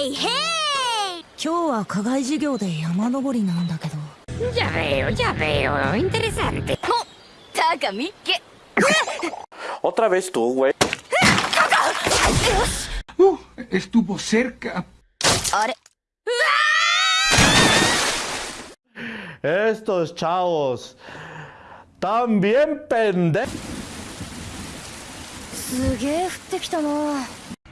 へいへい今日は課外授業で山登りなんだけど Ya veo, ya veo. Interesante. ¡Oh! ¡Taca, Mikke! Otra vez tú, güey. Uh, estuvo cerca. ¡Are! Estos chavos. Tan bien pendejos. すげえ降ってきたな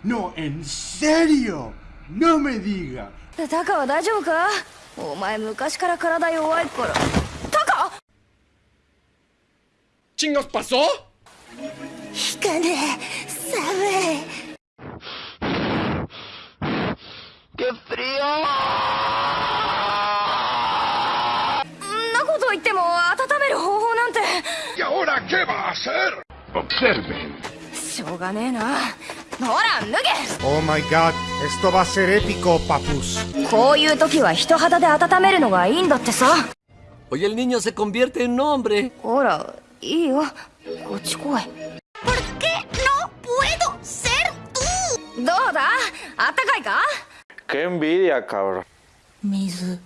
No, en serio. No me diga. タカは大丈夫か？お前昔から体弱いからタカ ¿Chingos pasó? 引かねえ寒いんなこと言っても温める方法なんて ¿Y ahora qué va a hacer? Observen. しょうがねえなほら脱げ Oh my god, esto va a ser épico, papus. こういう時は人肌で温めるのがいいんだってさ Hoy el niño se convierte en hombre. ほらいいよこっち来い ¿Por qué no puedo ser tú? どうだあったかいか Qué envidia, cabrón. 水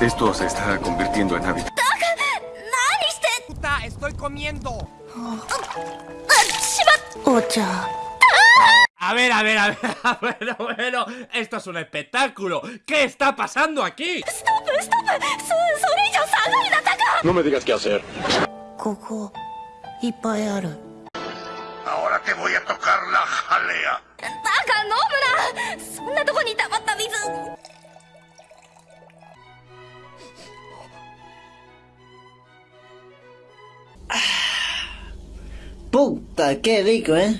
Esto se está convirtiendo en hábito. 何してん Estoy comiendo. しまっお茶 A ver, a ver, a ver. Bueno, bueno. Esto es un espectáculo. ¿Qué está pasando aquí? ストップストップそそれ以上下がるなタカ No me digas qué hacer. ここいっぱいある Ahora te voy a tocar la jalea. Puta, qué rico, ¿eh?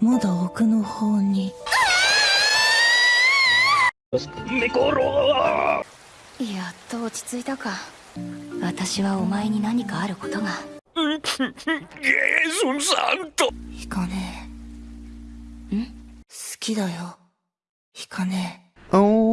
まだ奥の方に。やっと落ち着いたか。私はお前に何かあることが。¡Es un santo! 引かねえ。ん？好きだよ。引かねえ。Oh